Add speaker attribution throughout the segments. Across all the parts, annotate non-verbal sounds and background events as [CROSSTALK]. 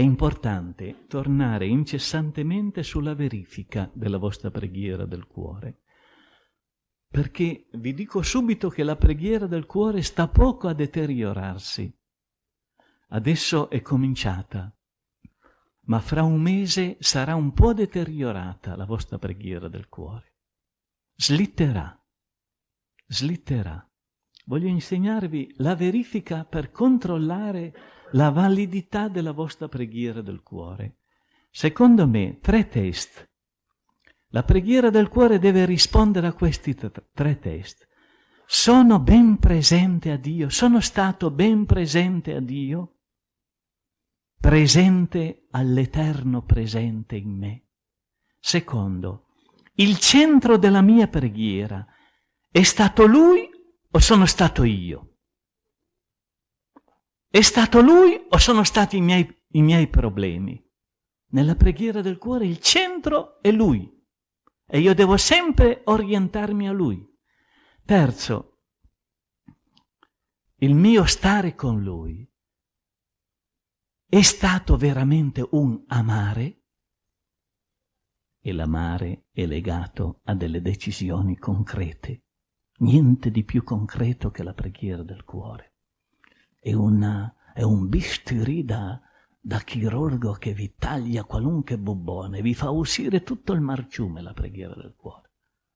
Speaker 1: è importante tornare incessantemente sulla verifica della vostra preghiera del cuore. Perché vi dico subito che la preghiera del cuore sta poco a deteriorarsi. Adesso è cominciata, ma fra un mese sarà un po' deteriorata la vostra preghiera del cuore. Slitterà, slitterà. Voglio insegnarvi la verifica per controllare la validità della vostra preghiera del cuore. Secondo me, tre test. La preghiera del cuore deve rispondere a questi tre test. Sono ben presente a Dio, sono stato ben presente a Dio, presente all'eterno presente in me. Secondo, il centro della mia preghiera è stato Lui o sono stato io? È stato lui o sono stati i miei, i miei problemi? Nella preghiera del cuore il centro è lui e io devo sempre orientarmi a lui. Terzo, il mio stare con lui è stato veramente un amare e l'amare è legato a delle decisioni concrete. Niente di più concreto che la preghiera del cuore è, una, è un bisturi da, da chirurgo che vi taglia qualunque bubbone, vi fa uscire tutto il marciume la preghiera del cuore.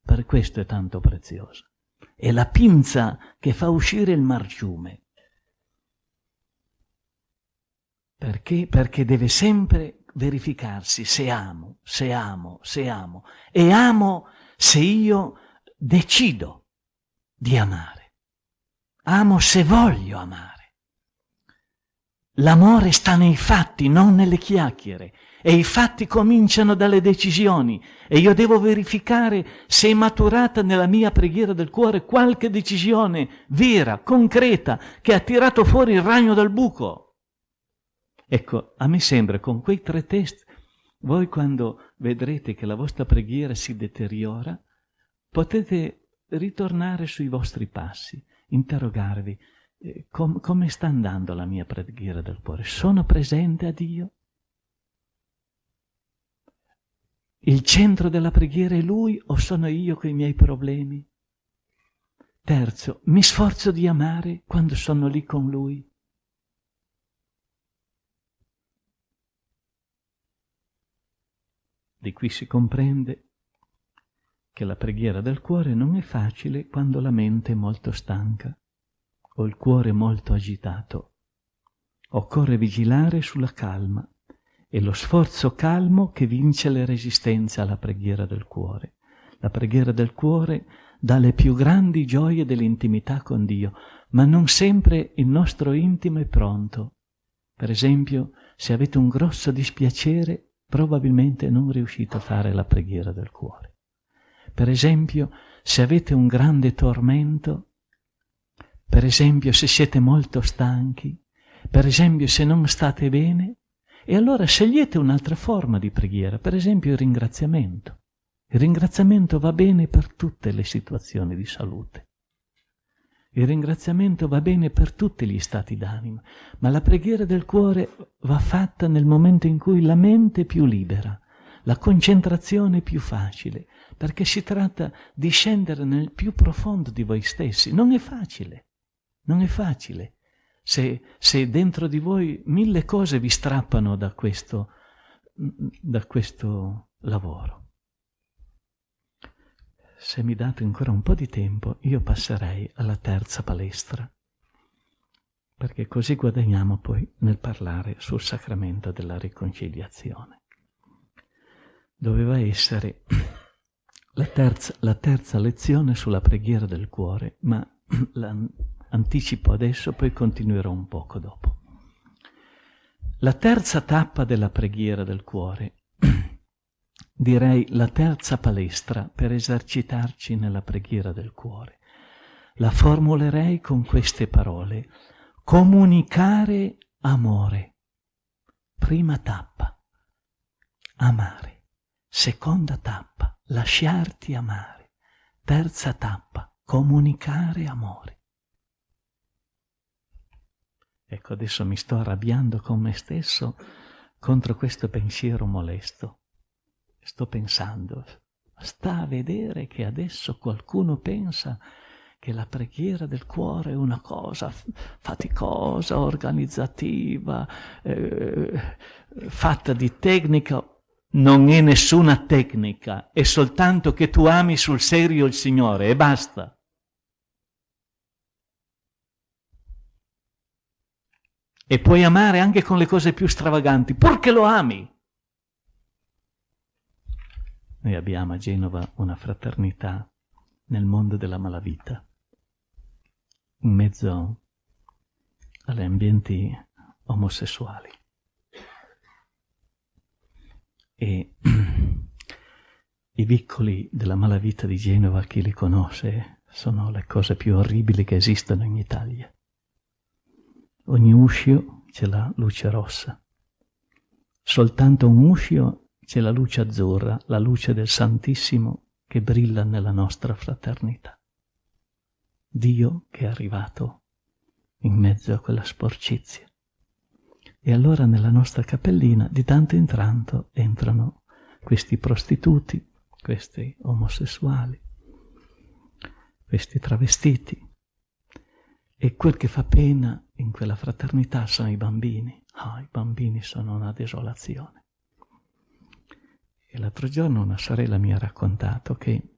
Speaker 1: Per questo è tanto preziosa. È la pinza che fa uscire il marciume. Perché? Perché deve sempre verificarsi se amo, se amo, se amo. E amo se io decido di amare. Amo se voglio amare. L'amore sta nei fatti, non nelle chiacchiere. E i fatti cominciano dalle decisioni. E io devo verificare se è maturata nella mia preghiera del cuore qualche decisione vera, concreta, che ha tirato fuori il ragno dal buco. Ecco, a me sembra con quei tre test, voi quando vedrete che la vostra preghiera si deteriora, potete ritornare sui vostri passi, interrogarvi com, come sta andando la mia preghiera del cuore? Sono presente a Dio? Il centro della preghiera è Lui o sono io con i miei problemi? Terzo, mi sforzo di amare quando sono lì con Lui. Di qui si comprende che la preghiera del cuore non è facile quando la mente è molto stanca ho il cuore molto agitato. Occorre vigilare sulla calma e lo sforzo calmo che vince le resistenze alla preghiera del cuore. La preghiera del cuore dà le più grandi gioie dell'intimità con Dio, ma non sempre il nostro intimo è pronto. Per esempio, se avete un grosso dispiacere, probabilmente non riuscite a fare la preghiera del cuore. Per esempio, se avete un grande tormento, per esempio se siete molto stanchi, per esempio se non state bene, e allora scegliete un'altra forma di preghiera, per esempio il ringraziamento. Il ringraziamento va bene per tutte le situazioni di salute. Il ringraziamento va bene per tutti gli stati d'animo, ma la preghiera del cuore va fatta nel momento in cui la mente è più libera, la concentrazione è più facile, perché si tratta di scendere nel più profondo di voi stessi. Non è facile. Non è facile se, se dentro di voi mille cose vi strappano da questo, da questo lavoro. Se mi date ancora un po' di tempo, io passerei alla terza palestra, perché così guadagniamo poi nel parlare sul sacramento della riconciliazione. Doveva essere la terza, la terza lezione sulla preghiera del cuore, ma [CLEARS THROAT] la, anticipo adesso, poi continuerò un poco dopo. La terza tappa della preghiera del cuore, [CLEARS THROAT] direi la terza palestra per esercitarci nella preghiera del cuore, la formulerei con queste parole. Comunicare amore. Prima tappa, amare. Seconda tappa, lasciarti amare. Terza tappa, comunicare amore. Ecco, adesso mi sto arrabbiando con me stesso contro questo pensiero molesto. Sto pensando, sta a vedere che adesso qualcuno pensa che la preghiera del cuore è una cosa faticosa, organizzativa, eh, fatta di tecnica. Non è nessuna tecnica, è soltanto che tu ami sul serio il Signore e basta. E puoi amare anche con le cose più stravaganti, purché lo ami. Noi abbiamo a Genova una fraternità nel mondo della malavita in mezzo agli ambienti omosessuali. E [CLEARS THROAT] i vicoli della malavita di Genova, chi li conosce, sono le cose più orribili che esistono in Italia. Ogni uscio c'è la luce rossa. Soltanto un uscio c'è la luce azzurra, la luce del Santissimo che brilla nella nostra fraternità. Dio che è arrivato in mezzo a quella sporcizia. E allora nella nostra cappellina di tanto in tanto entrano questi prostituti, questi omosessuali, questi travestiti. E quel che fa pena in quella fraternità sono i bambini. Ah, i bambini sono una desolazione. E l'altro giorno una sorella mi ha raccontato che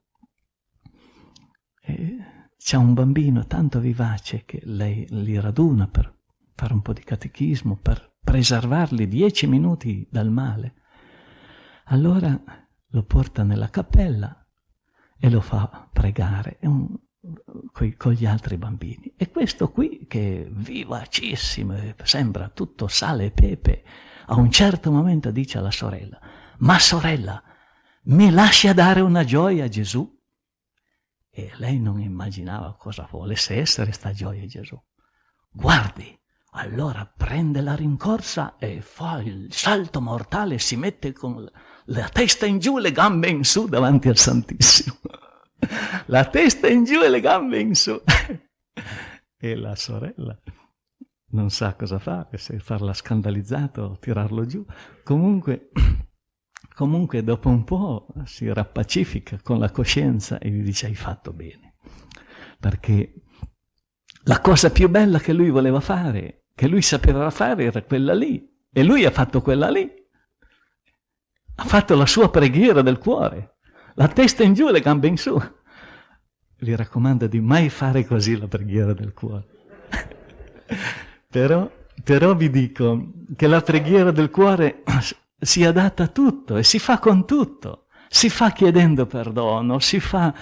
Speaker 1: eh, c'è un bambino tanto vivace che lei li raduna per fare un po' di catechismo, per preservarli dieci minuti dal male. Allora lo porta nella cappella e lo fa pregare un, coi, con gli altri bambini. E questo qui, che è vivacissimo, sembra tutto sale e pepe, a un certo momento dice alla sorella, ma sorella, mi lascia dare una gioia a Gesù? E lei non immaginava cosa volesse essere sta gioia Gesù. Guardi, allora prende la rincorsa e fa il salto mortale, si mette con la testa in giù le gambe in su davanti al Santissimo. La testa in giù e le gambe in su. [LAUGHS] E la sorella non sa cosa fare, se farla scandalizzata o tirarlo giù. Comunque [CLEARS THROAT] comunque dopo un po' si rappacifica con la coscienza e gli dice hai fatto bene. Perché la cosa più bella che lui voleva fare, che lui sapeva fare, era quella lì. E lui ha fatto quella lì. Ha fatto la sua preghiera del cuore. La testa in giù e le gambe in su. Gli raccomando di mai fare così la preghiera del cuore. però, però vi dico che la preghiera del cuore [CLEARS THROAT] si adatta a tutto e si fa con tutto. Si fa chiedendo perdono, si fa,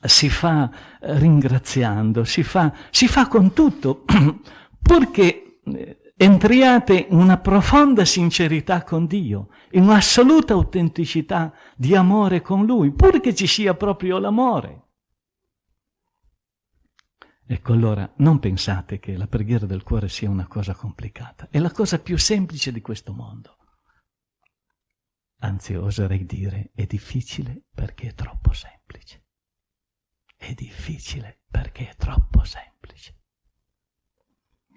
Speaker 1: si fa eh, ringraziando, si fa, si fa con tutto, [CLEARS THROAT] purché eh, entriate in una profonda sincerità con Dio, in un'assoluta autenticità di amore con Lui, purché ci sia proprio l'amore. Ecco allora, non pensate che la preghiera del cuore sia una cosa complicata, è la cosa più semplice di questo mondo anzi oserei dire è difficile perché è troppo semplice. È difficile perché è troppo semplice.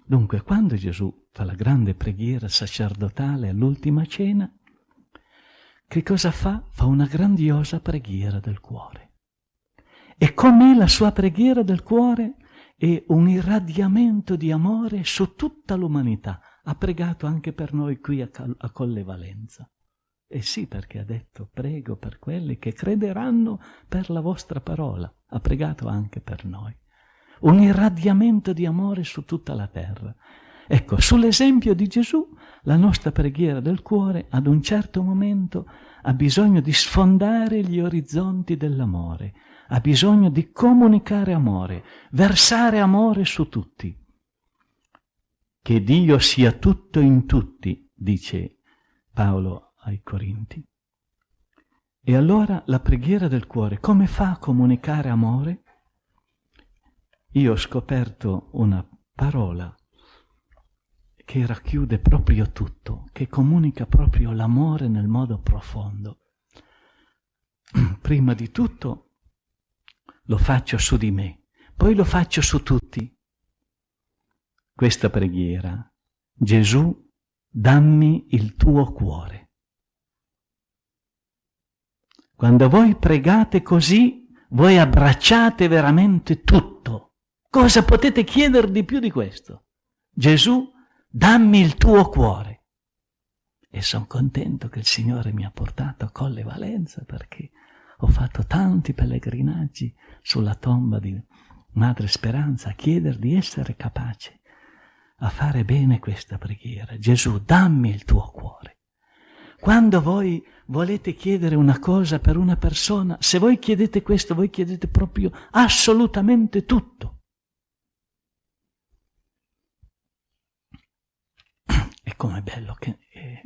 Speaker 1: Dunque, quando Gesù fa la grande preghiera sacerdotale all'ultima cena, che cosa fa? Fa una grandiosa preghiera del cuore. E com'è la sua preghiera del cuore? È un irradiamento di amore su tutta l'umanità. Ha pregato anche per noi qui a, a Colle Valenza. E sì, perché ha detto, prego per quelli che crederanno per la vostra parola. Ha pregato anche per noi. Un irradiamento di amore su tutta la terra. Ecco, sull'esempio di Gesù, la nostra preghiera del cuore ad un certo momento ha bisogno di sfondare gli orizzonti dell'amore, ha bisogno di comunicare amore, versare amore su tutti. Che Dio sia tutto in tutti, dice Paolo ai Corinti. E allora la preghiera del cuore, come fa a comunicare amore? Io ho scoperto una parola che racchiude proprio tutto, che comunica proprio l'amore nel modo profondo. [CLEARS THROAT] Prima di tutto lo faccio su di me, poi lo faccio su tutti. Questa preghiera, Gesù dammi il tuo cuore. Quando voi pregate così, voi abbracciate veramente tutto. Cosa potete chiedere di più di questo? Gesù, dammi il tuo cuore. E sono contento che il Signore mi ha portato a Colle Valenza perché ho fatto tanti pellegrinaggi sulla tomba di Madre Speranza a chiedere di essere capace a fare bene questa preghiera. Gesù, dammi il tuo cuore. Quando voi volete chiedere una cosa per una persona, se voi chiedete questo, voi chiedete proprio assolutamente tutto. [CLEARS THROAT] E com'è bello che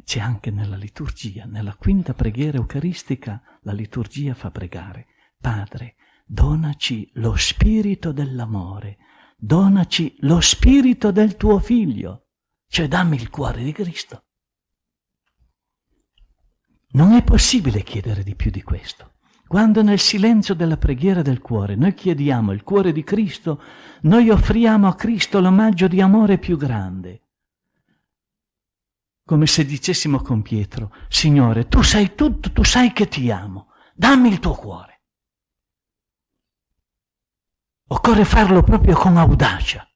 Speaker 1: c'è anche nella liturgia, nella quinta preghiera eucaristica, la liturgia fa pregare. Padre, donaci lo spirito dell'amore, donaci lo spirito del tuo figlio, cioè dammi il cuore di Cristo. Non è possibile chiedere di più di questo. Quando nel silenzio della preghiera del cuore noi chiediamo il cuore di Cristo, noi offriamo a Cristo l'omaggio di amore più grande. Come se dicessimo con Pietro, Signore, tu sai tutto, tu sai che ti amo, dammi il tuo cuore. Occorre farlo proprio con audacia.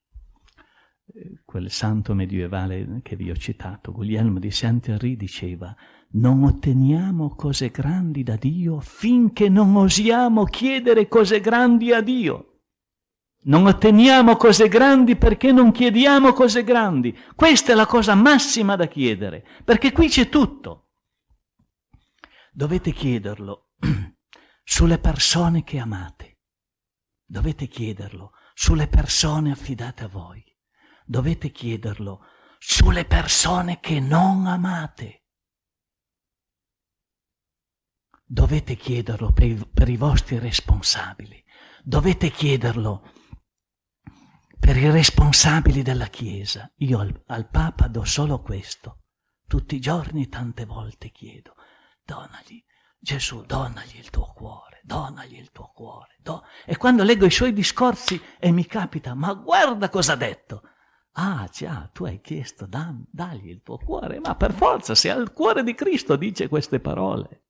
Speaker 1: Quel santo medievale che vi ho citato, Guglielmo di Saint-Henri, diceva non otteniamo cose grandi da Dio finché non osiamo chiedere cose grandi a Dio. Non otteniamo cose grandi perché non chiediamo cose grandi. Questa è la cosa massima da chiedere, perché qui c'è tutto. Dovete chiederlo [CLEARS THROAT] sulle persone che amate. Dovete chiederlo sulle persone affidate a voi. Dovete chiederlo sulle persone che non amate. Dovete chiederlo per i, per i vostri responsabili. Dovete chiederlo per i responsabili della Chiesa. Io al, al Papa do solo questo. Tutti i giorni, tante volte chiedo, donagli, Gesù, donagli il tuo cuore donagli il tuo cuore. Do... E quando leggo i suoi discorsi e mi capita, ma guarda cosa ha detto. Ah, già, tu hai chiesto, da, dagli il tuo cuore, ma per forza, se al cuore di Cristo dice queste parole.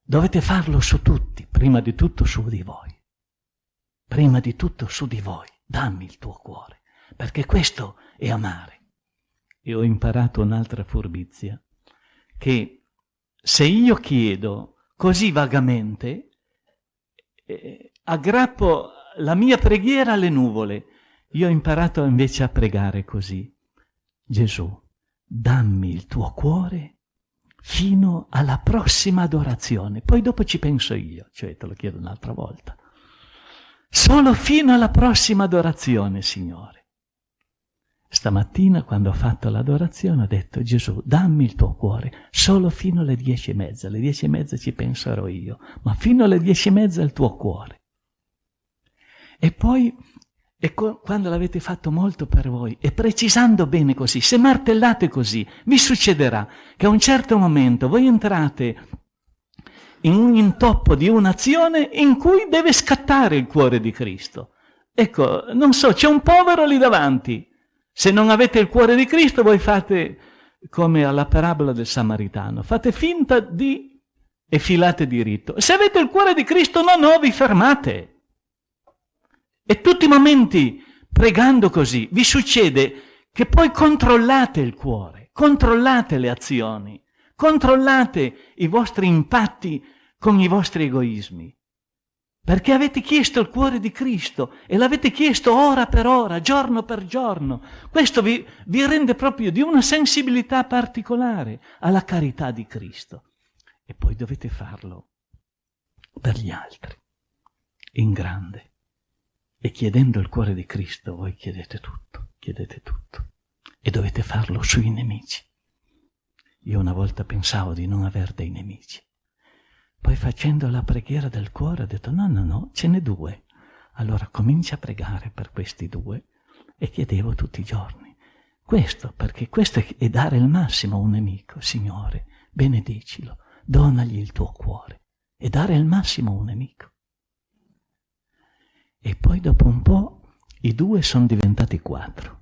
Speaker 1: Dovete farlo su tutti, prima di tutto su di voi. Prima di tutto su di voi, dammi il tuo cuore, perché questo è amare. E ho imparato un'altra furbizia, che se io chiedo così vagamente, eh, aggrappo la mia preghiera alle nuvole. Io ho imparato invece a pregare così. Gesù, dammi il tuo cuore fino alla prossima adorazione. Poi dopo ci penso io, cioè te lo chiedo un'altra volta. Solo fino alla prossima adorazione, Signore. Stamattina, quando ho fatto l'adorazione, ho detto Gesù, dammi il tuo cuore, solo fino alle dieci e mezza. Alle dieci e mezza ci penserò io, ma fino alle dieci e mezza il tuo cuore. E poi, e quando l'avete fatto molto per voi, e precisando bene così, se martellate così, vi succederà che a un certo momento voi entrate in un intoppo di un'azione in cui deve scattare il cuore di Cristo. Ecco, non so, c'è un povero lì davanti se non avete il cuore di Cristo, voi fate come alla parabola del Samaritano, fate finta di e filate diritto. Se avete il cuore di Cristo, no, no, vi fermate. E tutti i momenti, pregando così, vi succede che poi controllate il cuore, controllate le azioni, controllate i vostri impatti con i vostri egoismi. Perché avete chiesto il cuore di Cristo e l'avete chiesto ora per ora, giorno per giorno. Questo vi, vi rende proprio di una sensibilità particolare alla carità di Cristo. E poi dovete farlo per gli altri, in grande. E chiedendo il cuore di Cristo voi chiedete tutto, chiedete tutto. E dovete farlo sui nemici. Io una volta pensavo di non aver dei nemici. Poi facendo la preghiera del cuore ho detto no, no, no, ce n'è due. Allora comincia a pregare per questi due e chiedevo tutti i giorni. Questo, perché questo è dare il massimo a un nemico. Signore, benedicilo, donagli il tuo cuore e dare il massimo a un nemico. E poi dopo un po' i due sono diventati quattro.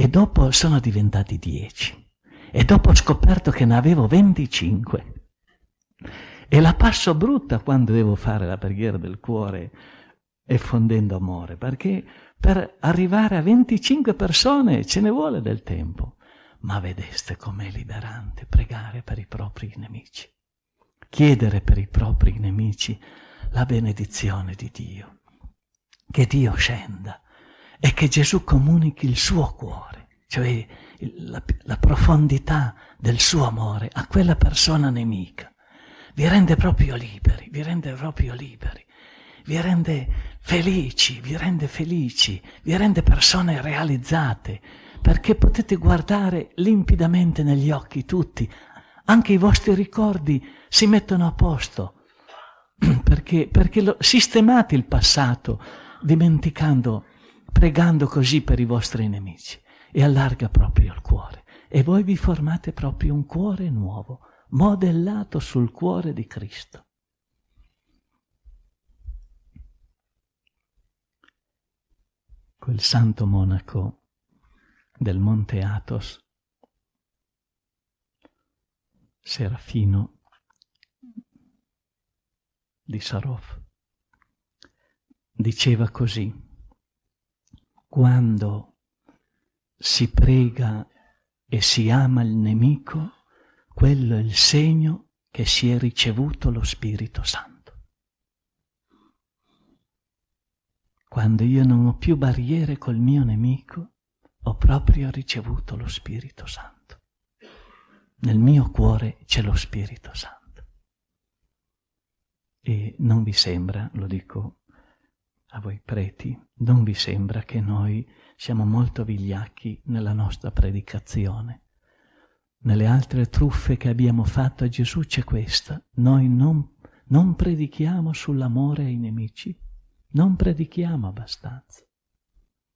Speaker 1: e dopo sono diventati 10 e dopo ho scoperto che ne avevo 25 e la passo brutta quando devo fare la preghiera del cuore effondendo amore, perché per arrivare a 25 persone ce ne vuole del tempo. Ma vedeste com'è liberante pregare per i propri nemici, chiedere per i propri nemici la benedizione di Dio, che Dio scenda e che Gesù comunichi il suo cuore, cioè la, la profondità del suo amore a quella persona nemica. Vi rende proprio liberi, vi rende proprio liberi vi rende felici, vi rende felici, vi rende persone realizzate, perché potete guardare limpidamente negli occhi tutti, anche i vostri ricordi si mettono a posto, [CLEARS THROAT] perché, perché lo, sistemate il passato, dimenticando, pregando così per i vostri nemici, e allarga proprio il cuore. E voi vi formate proprio un cuore nuovo, modellato sul cuore di Cristo. quel santo monaco del monte Athos, Serafino di Sarov, diceva così, quando si prega e si ama il nemico, quello è il segno che si è ricevuto lo Spirito Santo. Quando io non ho più barriere col mio nemico, ho proprio ricevuto lo Spirito Santo. Nel mio cuore c'è lo Spirito Santo. E non vi sembra, lo dico a voi preti, non vi sembra che noi siamo molto vigliacchi nella nostra predicazione. Nelle altre truffe che abbiamo fatto a Gesù c'è questa. Noi non, non predichiamo sull'amore ai nemici, non predichiamo abbastanza.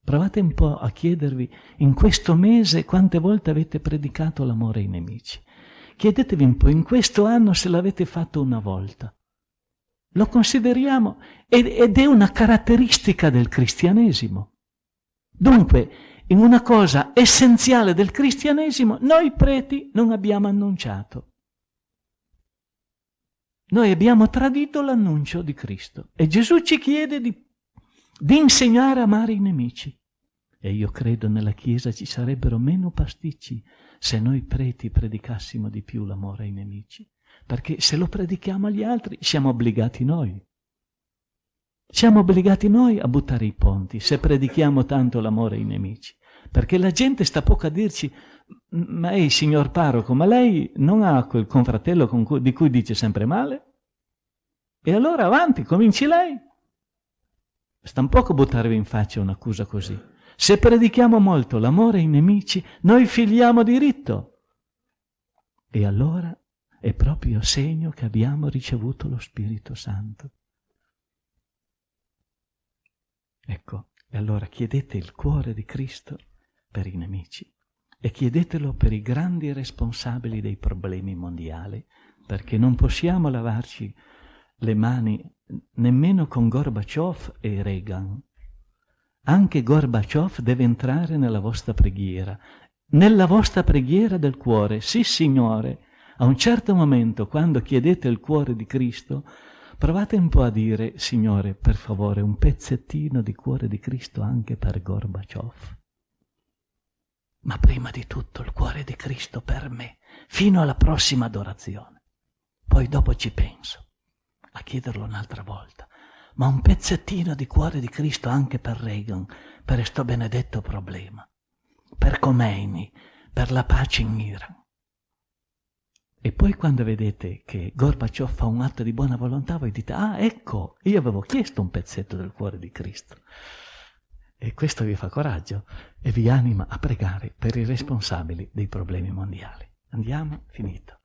Speaker 1: Provate un po' a chiedervi in questo mese quante volte avete predicato l'amore ai nemici. Chiedetevi un po' in questo anno se l'avete fatto una volta. Lo consideriamo ed è una caratteristica del cristianesimo. Dunque, in una cosa essenziale del cristianesimo, noi preti non abbiamo annunciato. Noi abbiamo tradito l'annuncio di Cristo e Gesù ci chiede di, di insegnare a amare i nemici. E io credo nella Chiesa ci sarebbero meno pasticci se noi preti predicassimo di più l'amore ai nemici. Perché se lo predichiamo agli altri siamo obbligati noi. Siamo obbligati noi a buttare i ponti se predichiamo tanto l'amore ai nemici. Perché la gente sta poco a dirci, ma ehi signor parroco, ma lei non ha quel confratello con cui, di cui dice sempre male? E allora avanti, cominci lei. Sta un poco buttarvi in faccia un'accusa così. Se predichiamo molto l'amore ai nemici, noi figliamo diritto. E allora è proprio segno che abbiamo ricevuto lo Spirito Santo. Ecco, e allora chiedete il cuore di Cristo per i nemici e chiedetelo per i grandi responsabili dei problemi mondiali, perché non possiamo lavarci le mani nemmeno con Gorbaciov e Reagan. Anche Gorbaciov deve entrare nella vostra preghiera, nella vostra preghiera del cuore. Sì, Signore, a un certo momento, quando chiedete il cuore di Cristo, provate un po' a dire, Signore, per favore, un pezzettino di cuore di Cristo anche per Gorbaciov ma prima di tutto il cuore di Cristo per me, fino alla prossima adorazione. Poi dopo ci penso a chiederlo un'altra volta, ma un pezzettino di cuore di Cristo anche per Reagan, per questo benedetto problema, per Khomeini, per la pace in Iran. E poi quando vedete che Gorbaciov fa un atto di buona volontà, voi dite, ah ecco, io avevo chiesto un pezzetto del cuore di Cristo. E questo vi fa coraggio e vi anima a pregare per i responsabili dei problemi mondiali. Andiamo? Finito.